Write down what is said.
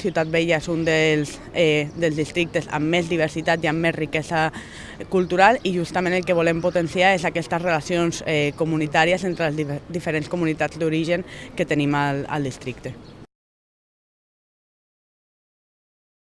Ciutat Vella és un dels, eh, dels districtes amb més diversitat i amb més riquesa cultural i justament el que volem potenciar és aquestes relacions eh, comunitàries entre les diferents comunitats d'origen que tenim al, al districte.